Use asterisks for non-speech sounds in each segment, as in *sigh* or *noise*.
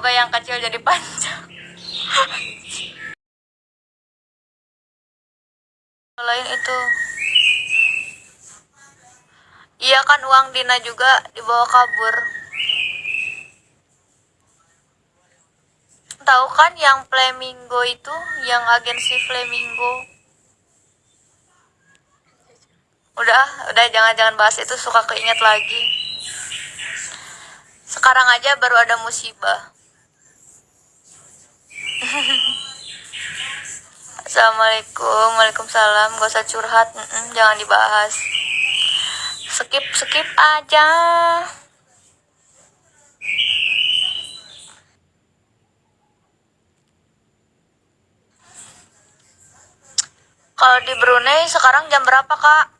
Semoga yang kecil jadi panjang. Lain itu. Iya kan uang Dina juga dibawa kabur. Tahu kan yang Flamingo itu, yang agensi Flamingo. Udah, udah jangan-jangan bahas itu suka keinget lagi. Sekarang aja baru ada musibah. Assalamualaikum, waalaikumsalam. Gak usah curhat, Mm-mm, jangan dibahas. Skip, skip aja. Kalau di Brunei sekarang jam berapa, Kak?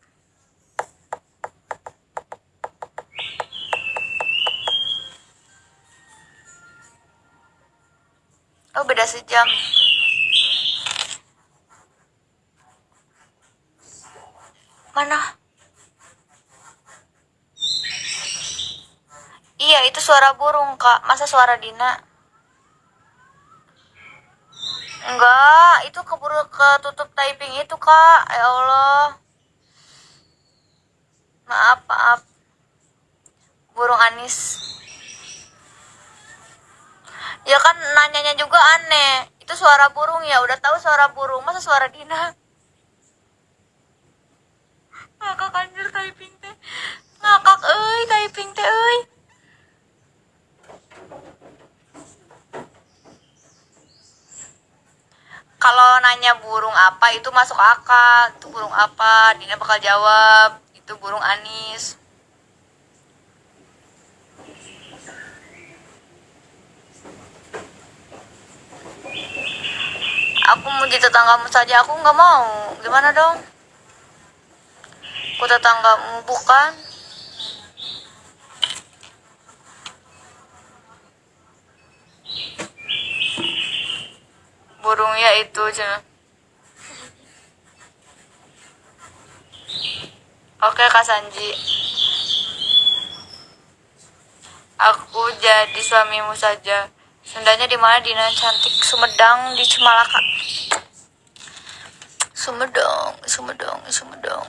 Oh, beda sejam. Mana? Iya, itu suara burung, Kak. Masa suara Dina? Enggak, itu keburu ketutup typing itu, Kak. Ya Allah. Maaf, maaf. Burung Anis. Ya kan nanyanya juga aneh. Itu suara burung ya, udah tahu suara burung, masa suara Dina? Ngakak anjir typing teh. Ngakak euy typing teh euy. Kalau nanya burung apa itu masuk akal. Itu burung apa? Dina bakal jawab. Itu burung anis. Aku mau jadi tetanggamu saja, aku nggak mau. Gimana dong? Aku tetanggamu bukan? Burungnya itu cina. Oke Kak Sanji. Aku jadi suamimu saja. Sundanya di mana Dina cantik Sumedang di Cimalaka. Sumedang, Sumedang, Sumedang.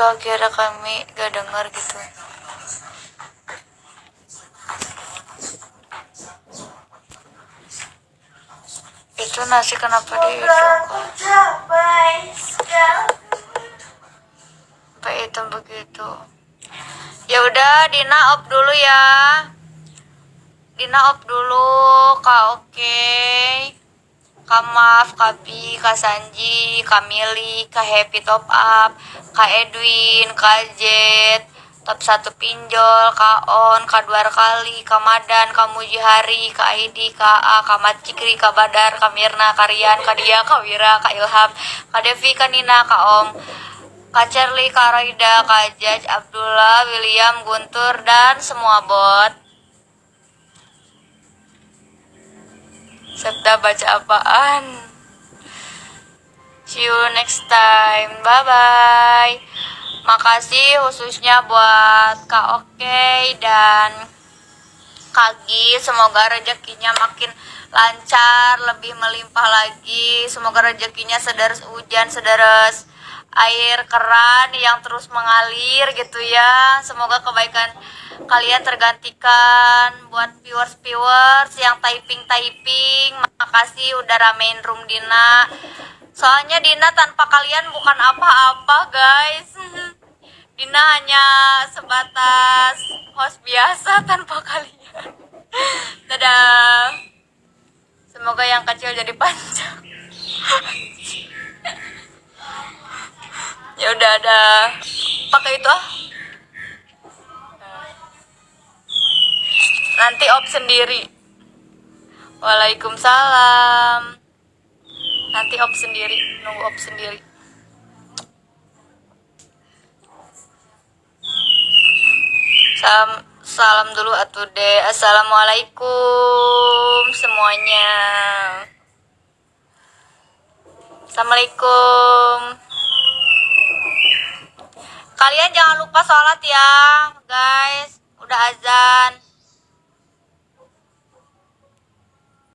Kok kira kami gak dengar gitu. Itu nasi kenapa di hidung Sampai hitam begitu. Ya udah Dina op dulu ya. Dina op dulu, Kak oke. Kak Kak Bi, Kak Sanji, Kak Mili, Kak Happy Top Up, Kak Edwin, Kak Jet, Top 1 Pinjol, Kak On, Kak Dua Kali, Kak Madan, Kak Mujihari, Kak Aidi, Kak A, Kak Macikri, Kak Badar, Kak Mirna, Kak Rian, Kak Dia, Kak Wira, Kak Ilham, Kak Devi, Kak Nina, Kak Om, Kak Charlie, Kak Raida, Kak Jaj, Abdullah, William, Guntur, dan semua bot. Serta baca apaan? See you next time. Bye bye. Makasih khususnya buat Kak Oke dan Kak Gi. Semoga rezekinya makin lancar, lebih melimpah lagi. Semoga rezekinya sederes hujan, sederes air keran yang terus mengalir gitu ya. Semoga kebaikan kalian tergantikan buat viewers-viewers yang typing-typing. Makasih udah ramein room Dina. Soalnya Dina tanpa kalian bukan apa-apa, guys. *laughs* Dina hanya sebatas host biasa tanpa kalian. *laughs* Dadah. Semoga yang kecil jadi panjang. *laughs* udah ada pakai itu ah. Nanti op sendiri. Waalaikumsalam. Nanti op sendiri, nunggu op sendiri. Salam, salam dulu atuh deh. Assalamualaikum semuanya. Assalamualaikum. Kalian jangan lupa sholat ya, guys. Udah azan.